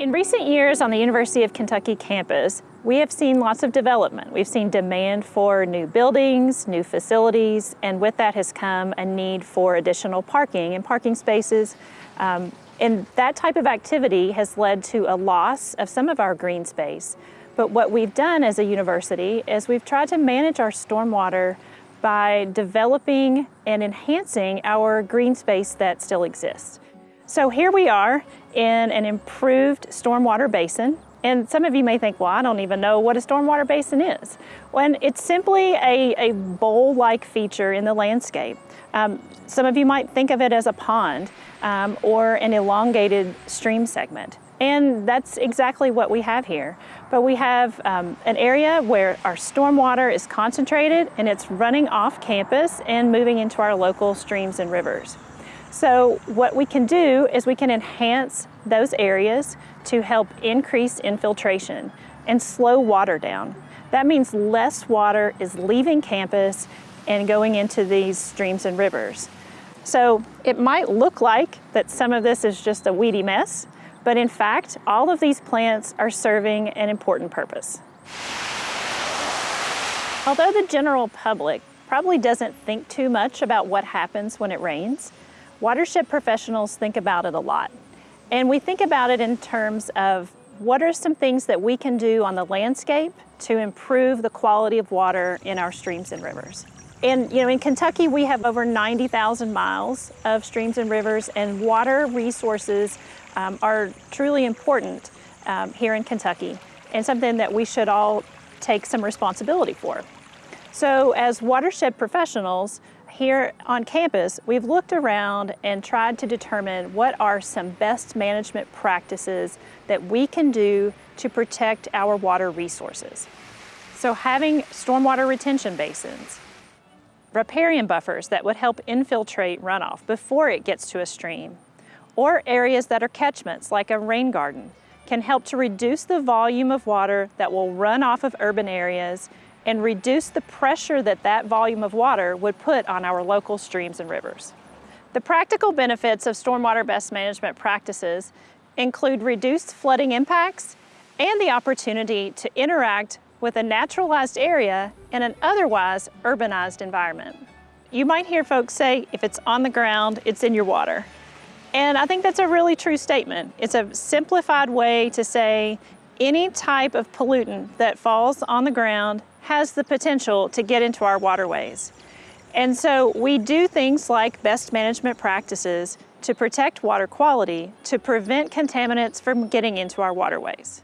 In recent years on the University of Kentucky campus, we have seen lots of development. We've seen demand for new buildings, new facilities, and with that has come a need for additional parking and parking spaces. Um, and that type of activity has led to a loss of some of our green space. But what we've done as a university is we've tried to manage our stormwater by developing and enhancing our green space that still exists. So here we are in an improved stormwater basin. And some of you may think, well, I don't even know what a stormwater basin is. When it's simply a, a bowl-like feature in the landscape. Um, some of you might think of it as a pond um, or an elongated stream segment. And that's exactly what we have here. But we have um, an area where our stormwater is concentrated and it's running off campus and moving into our local streams and rivers. So what we can do is we can enhance those areas to help increase infiltration and slow water down. That means less water is leaving campus and going into these streams and rivers. So it might look like that some of this is just a weedy mess, but in fact, all of these plants are serving an important purpose. Although the general public probably doesn't think too much about what happens when it rains, Watershed professionals think about it a lot. And we think about it in terms of what are some things that we can do on the landscape to improve the quality of water in our streams and rivers. And you know, in Kentucky, we have over 90,000 miles of streams and rivers, and water resources um, are truly important um, here in Kentucky, and something that we should all take some responsibility for. So as watershed professionals, here on campus, we've looked around and tried to determine what are some best management practices that we can do to protect our water resources. So having stormwater retention basins, riparian buffers that would help infiltrate runoff before it gets to a stream, or areas that are catchments like a rain garden can help to reduce the volume of water that will run off of urban areas and reduce the pressure that that volume of water would put on our local streams and rivers. The practical benefits of stormwater best management practices include reduced flooding impacts and the opportunity to interact with a naturalized area in an otherwise urbanized environment. You might hear folks say, if it's on the ground, it's in your water. And I think that's a really true statement. It's a simplified way to say any type of pollutant that falls on the ground has the potential to get into our waterways. And so we do things like best management practices to protect water quality to prevent contaminants from getting into our waterways.